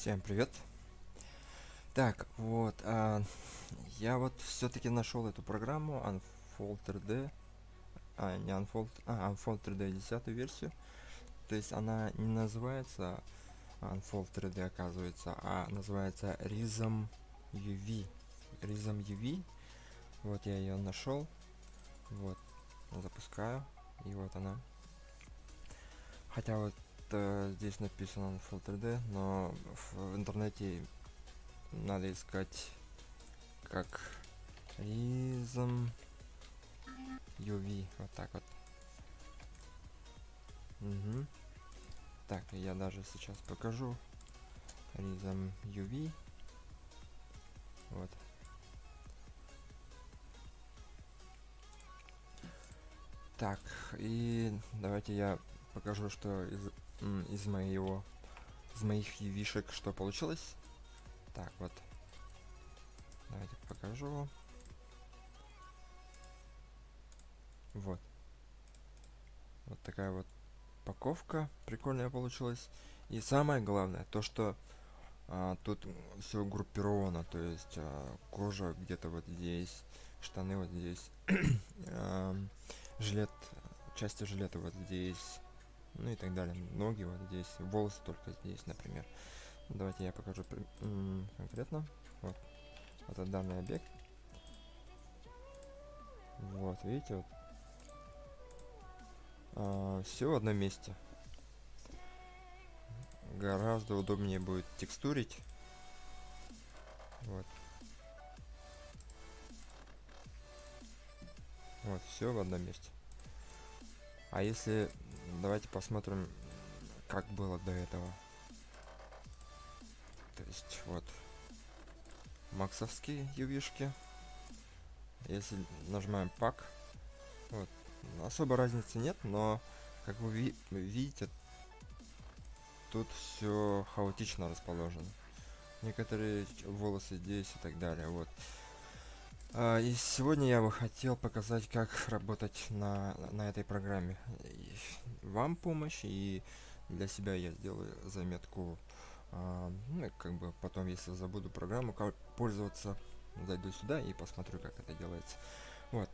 Всем привет. Так, вот, а, я вот все-таки нашел эту программу Unfold 3D, а, не Unfold, а, Unfold 3D 10 версию. То есть она не называется Unfold 3D, оказывается, а называется Rhythm UV. Rhythm UV. Вот я ее нашел. Вот, запускаю. И вот она. Хотя вот э, здесь написано Full 3D, но в, интернете надо искать как Rhythm UV. Вот так вот. Угу. Так, я даже сейчас покажу. Rhythm UV. Вот. Так, и давайте я покажу, что из, из моего из моих вишек что получилось. Так, вот. Давайте покажу. Вот. Вот такая вот упаковка прикольная получилась. И самое главное, то что а, тут все группировано, то есть а, кожа где-то вот здесь, штаны вот здесь, а, жилет, части жилета вот здесь, ну и так далее. Ноги вот здесь, волосы только здесь, например. Давайте я покажу конкретно. Вот, это данный объект. Вот, видите, вот. А, все в одном месте. Гораздо удобнее будет текстурить. Вот. Вот, все в одном месте. А если... Давайте посмотрим, как было до этого. То есть, вот. Максовские ювишки. Если нажимаем пак, вот, особо разницы нет, но, как вы ви видите, тут все хаотично расположено. Некоторые волосы здесь и так далее, вот. А, и сегодня я бы хотел показать, как работать на, на этой программе. И вам помощь, и для себя я сделаю заметку. А, ну, как бы потом, если забуду программу, как пользоваться, зайду сюда и посмотрю, как это делается. Вот.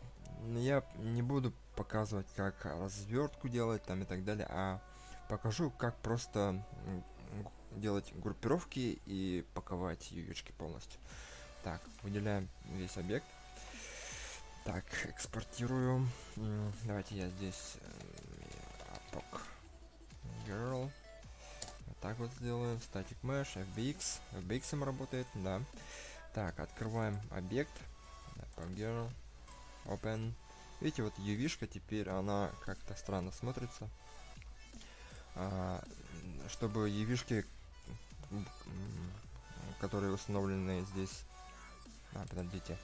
Я не буду показывать, как развертку делать там и так далее, а покажу, как просто делать группировки и паковать ювички полностью. Так, выделяем весь объект. Так, экспортирую. Давайте я здесь апок girl. Вот так вот сделаем. Static mesh, FBX. FBX работает, да. Так, открываем объект. Apple girl. Open. Видите, вот UV-шка теперь, она как-то странно смотрится. А, чтобы UV-шки, которые установлены здесь а, подождите.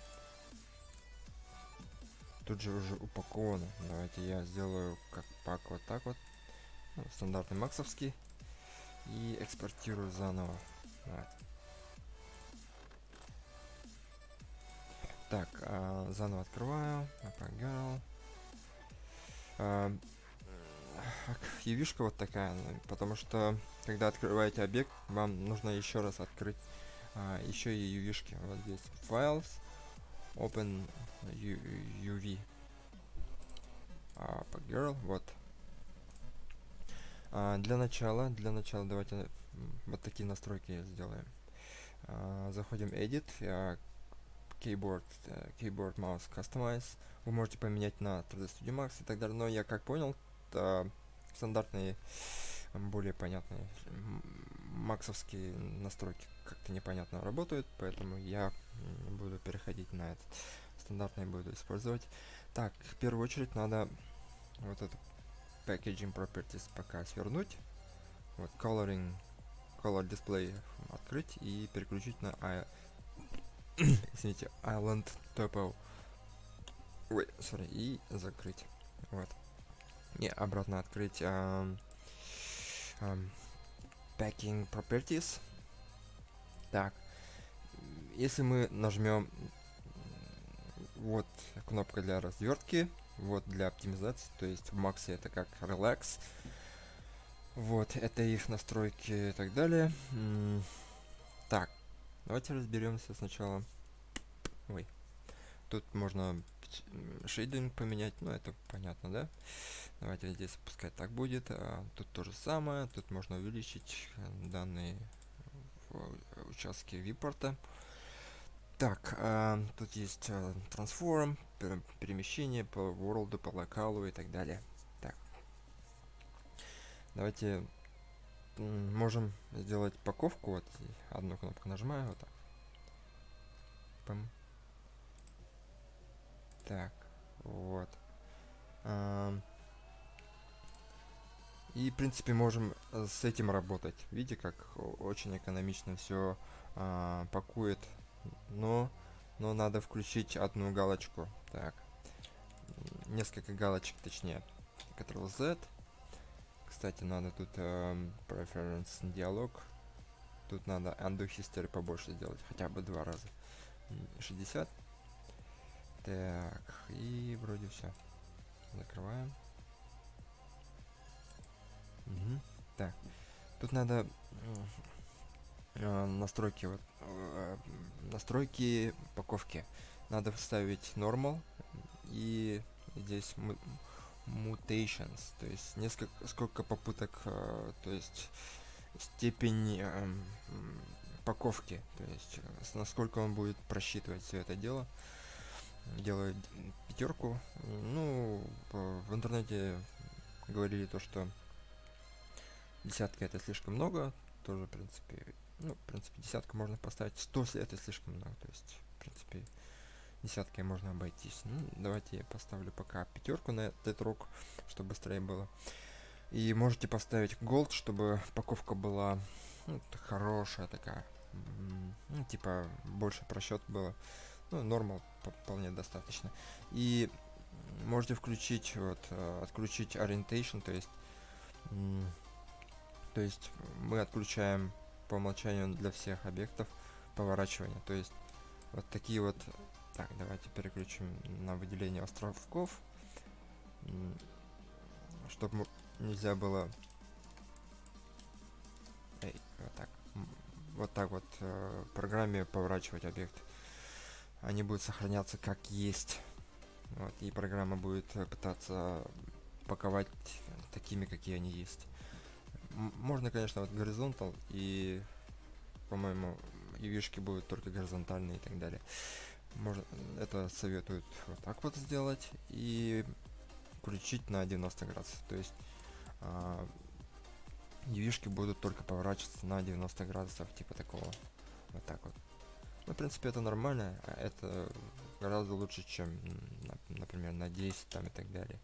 Тут же уже упаковано. Давайте я сделаю как пак вот так вот. Ну, стандартный максовский. И экспортирую заново. Вот. Так, а, заново открываю. Напрягал. А, Явишка вот такая, ну, потому что когда открываете объект, вам нужно еще раз открыть а, еще и UV-шки. Вот здесь Files, Open UV. А, girl, вот. А, для начала, для начала давайте вот такие настройки сделаем. А, заходим Edit, а, Keyboard, uh, Keyboard Mouse Customize. Вы можете поменять на 3D Studio Max и так далее, но я как понял, стандартные более понятные максовские настройки как-то непонятно работают, поэтому я буду переходить на этот стандартный буду использовать. Так, в первую очередь надо вот это packaging properties пока свернуть. Вот coloring, color display открыть и переключить на I извините, island topo. Ой, sorry, и закрыть. Вот. И обратно открыть um, um, packing properties так если мы нажмем вот кнопка для развертки вот для оптимизации то есть в максе это как relax вот это их настройки и так далее Давайте разберемся сначала. Ой. Тут можно шейдинг поменять, ну это понятно, да? Давайте здесь пускай так будет. А, тут то же самое. Тут можно увеличить э, данные в участке випорта. Так, а, тут есть а, трансформ, перемещение по world, по локалу и так далее. Так. Давайте можем сделать паковку. Вот одну кнопку нажимаю, вот так. Пам. Так, вот. И, в принципе, можем э, с этим работать. Видите, как очень экономично все а, пакует. Но, но надо включить одну галочку. Так. Несколько галочек, точнее. Ctrl-Z. Кстати, надо тут э, Preference диалог. Тут надо Undo History побольше сделать. Хотя бы два раза. 60. Так, и вроде все. Закрываем. Угу. Так. Тут надо э, настройки вот э, настройки паковки. Надо вставить normal и здесь mutations, то есть несколько сколько попыток, э, то есть степень э, паковки, то есть э, насколько он будет просчитывать все это дело. Делаю пятерку. Ну, в интернете говорили то, что Десятка это слишком много, тоже, в принципе, ну, в принципе, десятка можно поставить, 100 это слишком много, то есть, в принципе, десяткой можно обойтись. Ну, давайте я поставлю пока пятерку на этот рок, чтобы быстрее было. И можете поставить gold, чтобы паковка была ну, хорошая такая, ну, типа, больше просчет было. Ну, нормал вполне достаточно. И можете включить, вот, э, отключить orientation, то есть то есть мы отключаем по умолчанию для всех объектов поворачивание. То есть вот такие вот... Так, давайте переключим на выделение островков. Чтобы нельзя было... Эй, вот так. Вот так вот э, программе поворачивать объект. Они будут сохраняться как есть. Вот, и программа будет пытаться паковать такими, какие они есть можно, конечно, вот горизонтал и, по-моему, и вишки будут только горизонтальные и так далее. Можно, это советуют вот так вот сделать и включить на 90 градусов. То есть а, UV-шки будут только поворачиваться на 90 градусов, типа такого. Вот так вот. Ну, в принципе, это нормально. А это гораздо лучше, чем, например, на 10 там и так далее.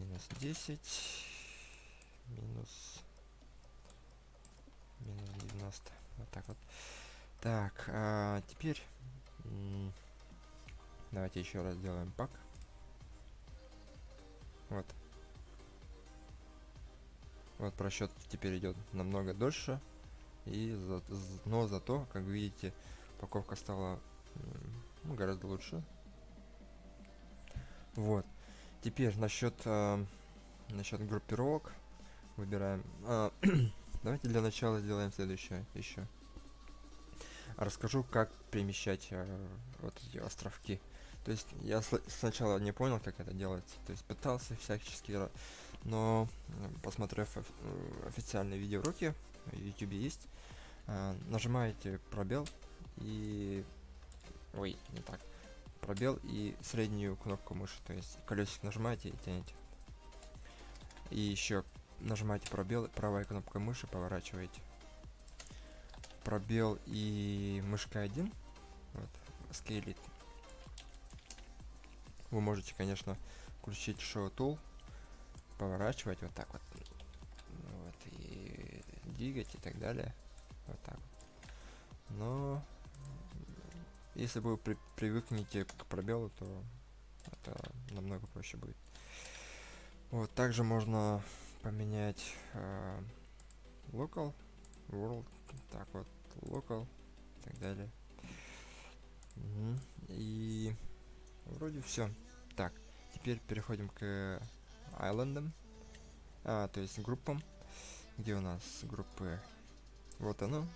Минус 10 минус минус 90 вот так вот так а теперь давайте еще раз сделаем пак вот вот просчет теперь идет намного дольше и за, но зато как видите упаковка стала ну, гораздо лучше вот теперь насчет э, насчет группировок выбираем. А, давайте для начала сделаем следующее еще. Расскажу, как перемещать э, вот эти островки. То есть я сначала не понял, как это делается. То есть пытался всячески, но посмотрев э, официальные видеоуроки, в YouTube есть, э, нажимаете пробел и... Ой, не так. Пробел и среднюю кнопку мыши. То есть колесик нажимаете и тянете. И еще нажимаете пробел, правая кнопка мыши, поворачиваете. Пробел и мышка 1. Вот, скейлит. Вы можете, конечно, включить Show Tool, поворачивать вот так вот. Вот, и двигать и так далее. Вот так. Но если вы при привыкнете к пробелу, то это намного проще будет. Вот, также можно поменять э, local, world, так вот, local и так далее. Угу. И вроде все. Так, теперь переходим к айлендам, а, то есть группам. Где у нас группы? Вот оно.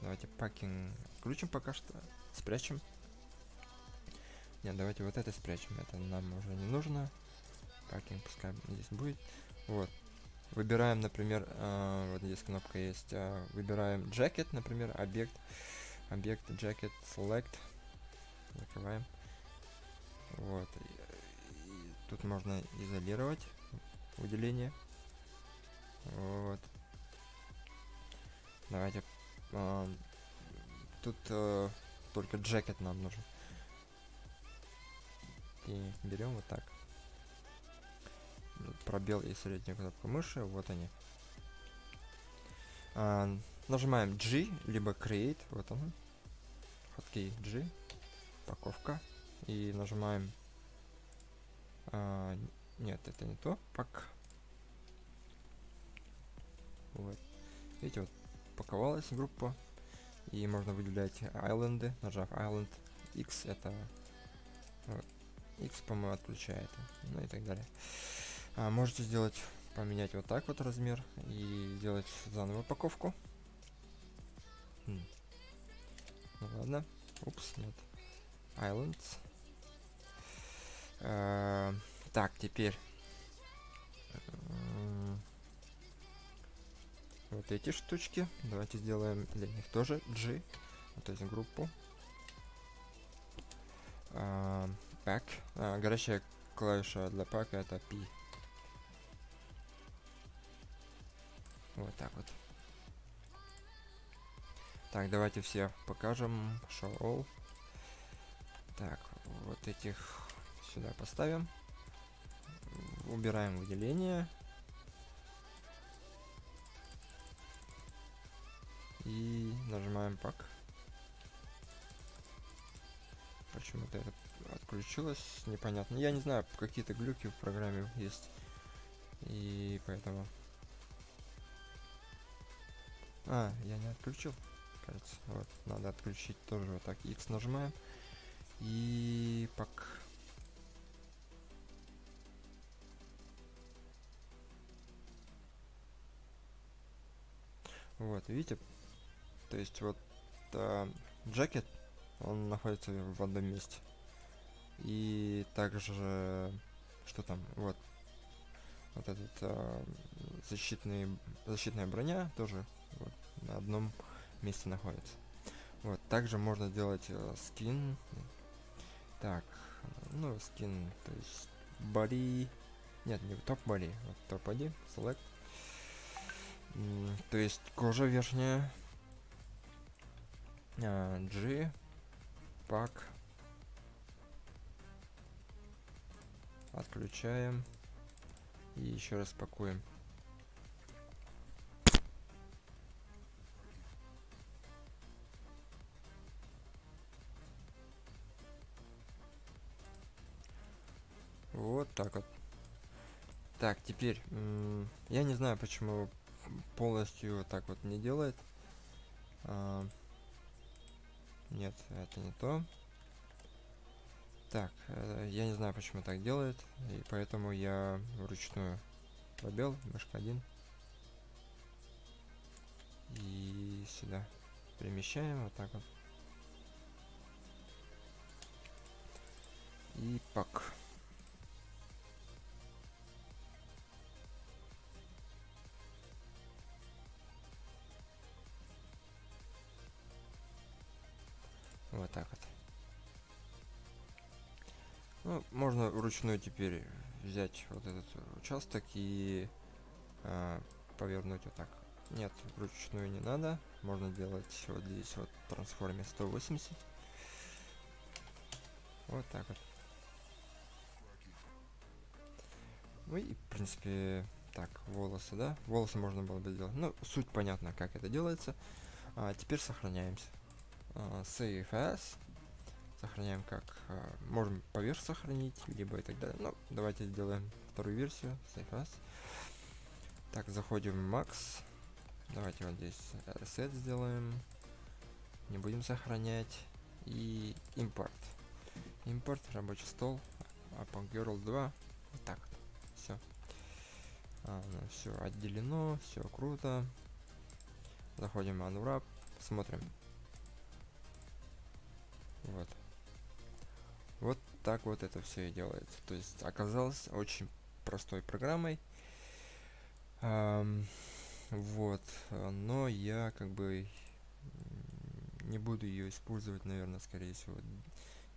Давайте пакинг включим пока что. Спрячем. Нет, давайте вот это спрячем. Это нам уже не нужно. Пакинг пускай здесь будет. Вот. Выбираем, например, э, вот здесь кнопка есть. Э, выбираем jacket, например, объект. Объект jacket select. Закрываем. Вот. И, и тут можно изолировать выделение. Вот. Давайте. Э, тут э, только jacket нам нужен. И берем вот так. Пробел и средняя кнопка мыши. Вот они. А, нажимаем G, либо Create. Вот он. Хоткей G. Упаковка. И нажимаем... А, нет, это не то. Пак. Вот. Видите, вот паковалась группа. И можно выделять айленды, нажав Island X, это X, по-моему, отключает, ну и так далее. А, можете сделать, поменять вот так вот размер и сделать заново упаковку. Хм. Ну ладно. Упс, нет. Islands. А, так, теперь. Вот эти штучки. Давайте сделаем для них тоже G. То есть группу. А, pack. А, горящая клавиша для пака это P. Вот так вот. Так, давайте все покажем. Show all. Так, вот этих сюда поставим. Убираем выделение. И нажимаем пак. Почему-то это отключилось, непонятно. Я не знаю, какие-то глюки в программе есть. И поэтому а, я не отключил, кажется. Вот, надо отключить тоже вот так. X нажимаем. И пак. Вот, видите? То есть вот э, джекет, он находится в одном месте. И также, что там, вот, вот этот э, защитный, защитная броня тоже вот, на одном месте находится. Вот, также можно сделать э, скин. Так, ну, скин, то есть body. Нет, не топ body, вот топ body, select. то есть кожа верхняя. А, G, пак. Отключаем. И еще раз пакуем. Вот так вот. Так, теперь, я не знаю, почему полностью так вот не делает. Нет, это не то. Так, э, я не знаю, почему так делает, и поэтому я вручную пробел, мышка 1. И сюда перемещаем вот так вот. И пак. Ну, можно вручную теперь взять вот этот участок и э, повернуть вот так. Нет, вручную не надо. Можно делать вот здесь вот трансформе 180. Вот так вот. Ну и, в принципе, так, волосы, да? Волосы можно было бы сделать. Ну, суть понятна, как это делается. А теперь сохраняемся uh, save as сохраняем как uh, можем поверх сохранить либо и так далее. Ну давайте сделаем вторую версию save as так заходим в max. Давайте вот здесь reset сделаем. Не будем сохранять. И импорт импорт рабочий стол Upon Girl 2 вот так вот. Все а, ну, все отделено все круто. Заходим в unwrap Смотрим. Вот. Вот так вот это все и делается. То есть оказалось очень простой программой. Эм, вот. Но я как бы не буду ее использовать, наверное, скорее всего.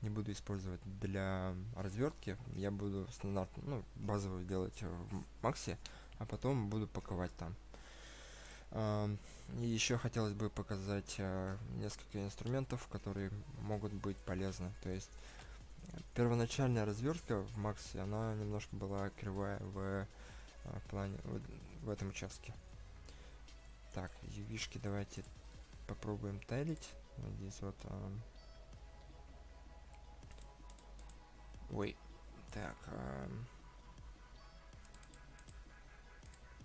Не буду использовать для развертки. Я буду стандарт, ну, базовую делать в Максе, а потом буду паковать там. И еще хотелось бы показать э, несколько инструментов, которые могут быть полезны. То есть первоначальная развертка в Максе, она немножко была кривая в, в плане в, в этом участке. Так, ювишки давайте попробуем тайлить. Здесь вот. А... Ой, так. А...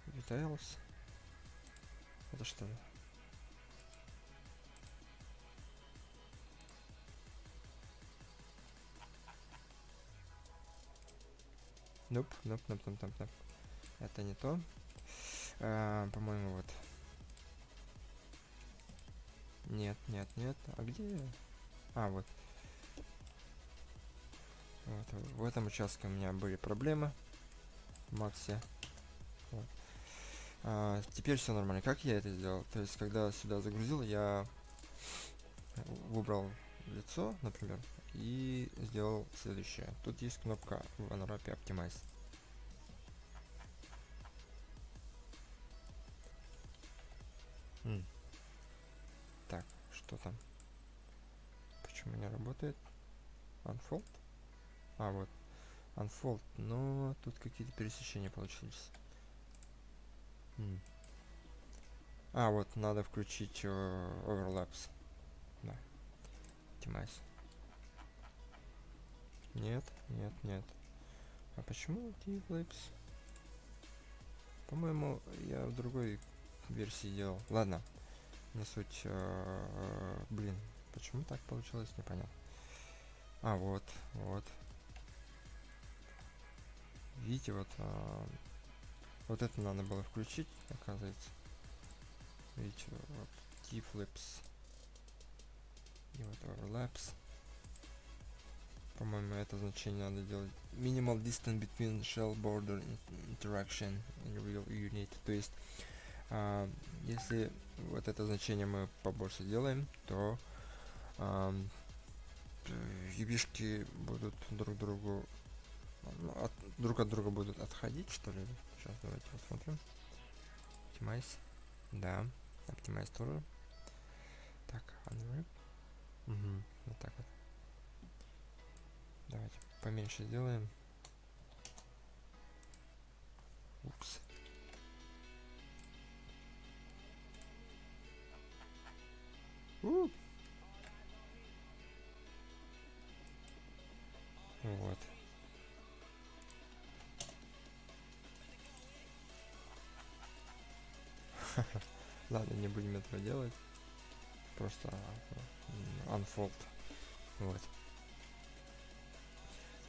Details. Это что? Ноп, ноп, ноп, ноп, ноп, ноп. Это не то. А, По-моему, вот. Нет, нет, нет. А где? А, вот. Вот, в этом участке у меня были проблемы. В Максе. Вот. А, теперь все нормально. Как я это сделал? То есть, когда сюда загрузил, я выбрал лицо, например, и сделал следующее. Тут есть кнопка в Unwrap Optimize. М. Так, что там? Почему не работает? Unfold? А, вот. Unfold. Но тут какие-то пересечения получились. А, вот, надо включить uh, overlaps. Да. Optimize. Нет, нет, нет. А почему T-Flips? По-моему, я в другой версии делал. Ладно, не суть. Э, блин, почему так получилось, непонятно. А, вот, вот. Видите, вот э, вот это надо было включить, оказывается. Видите, вот T-flips. И вот overlaps. По-моему, это значение надо делать. Minimal distance between shell border interaction in real unit. То есть, а, если вот это значение мы побольше делаем, то а, юбишки будут друг другу ну, от, друг от друга будут отходить, что ли. Сейчас давайте посмотрим. Optimize. Да. Optimize тоже. Так, unwrap. Угу. Вот так вот. Давайте поменьше сделаем. Упс. Вот. Ладно, не будем этого делать. Просто unfold. Вот.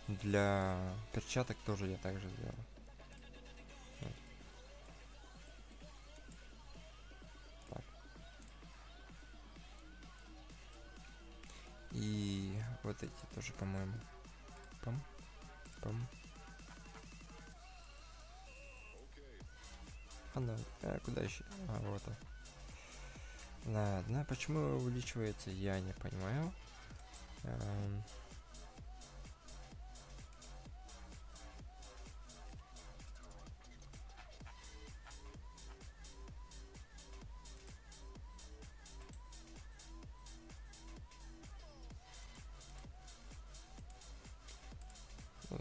Для перчаток тоже я также сделал. Так. И вот эти тоже, по-моему. Пам. Пам. Она, а, куда еще? А, вот. Ладно, почему увеличивается, я не понимаю. Эм...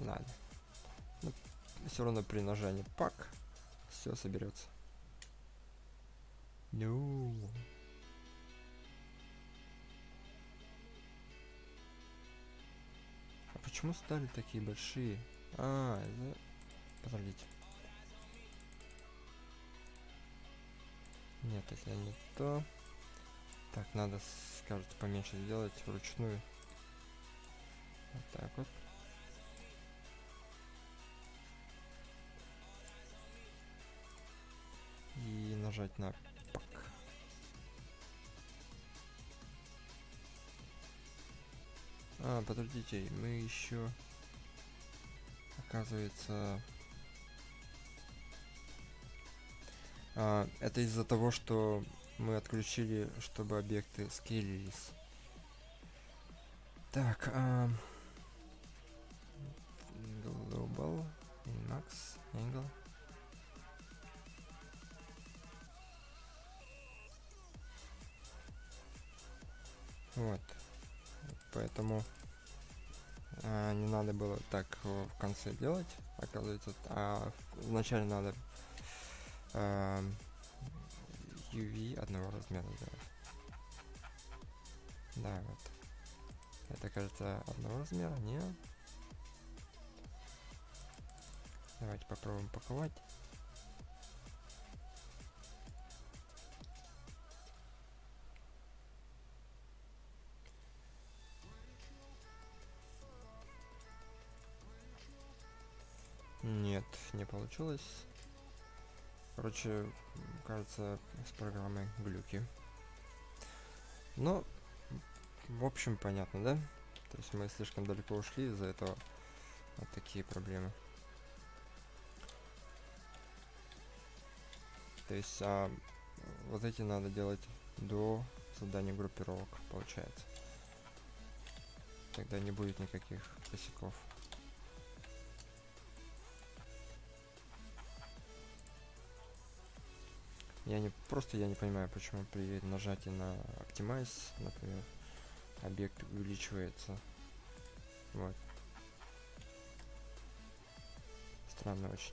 Ладно. Но ну, все равно при нажании пак все соберется. Ну. No. А почему стали такие большие? А, это... Подождите. Нет, это не то. Так, надо, скажете, поменьше сделать вручную. Вот так вот. нажать на пак. А, подождите, мы еще, оказывается, а, это из-за того, что мы отключили, чтобы объекты скейлились. Так, а... Global, Max, Angle. Вот. Поэтому а, не надо было так в конце делать, оказывается. А вначале надо а, UV одного размера сделать. Да, вот. Это кажется одного размера, нет? Давайте попробуем паковать. Получилось. Короче, кажется, с программой глюки. Но, в общем, понятно, да? То есть мы слишком далеко ушли из-за этого. Вот такие проблемы. То есть а, вот эти надо делать до создания группировок, получается. Тогда не будет никаких косяков. Я не просто я не понимаю, почему при нажатии на Optimize, например, объект увеличивается. Вот. Странно очень.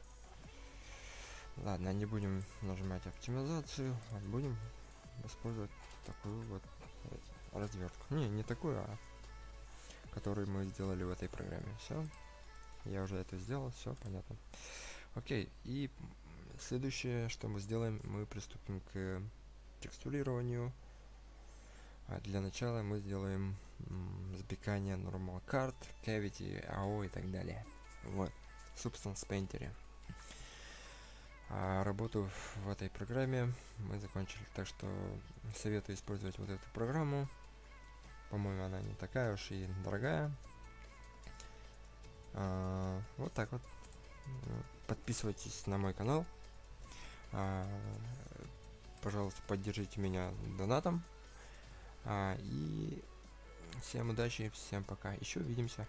Ладно, не будем нажимать оптимизацию, а будем использовать такую вот развертку. Не, не такую, а которую мы сделали в этой программе. Все. Я уже это сделал, все понятно. Окей, и следующее, что мы сделаем, мы приступим к текстурированию. А для начала мы сделаем запекание normal card, cavity, AO и так далее. Вот, Substance Painter. А работу в этой программе мы закончили, так что советую использовать вот эту программу. По-моему, она не такая уж и дорогая. А, вот так вот. Подписывайтесь на мой канал. А, пожалуйста, поддержите меня донатом. А, и всем удачи, всем пока. Еще увидимся.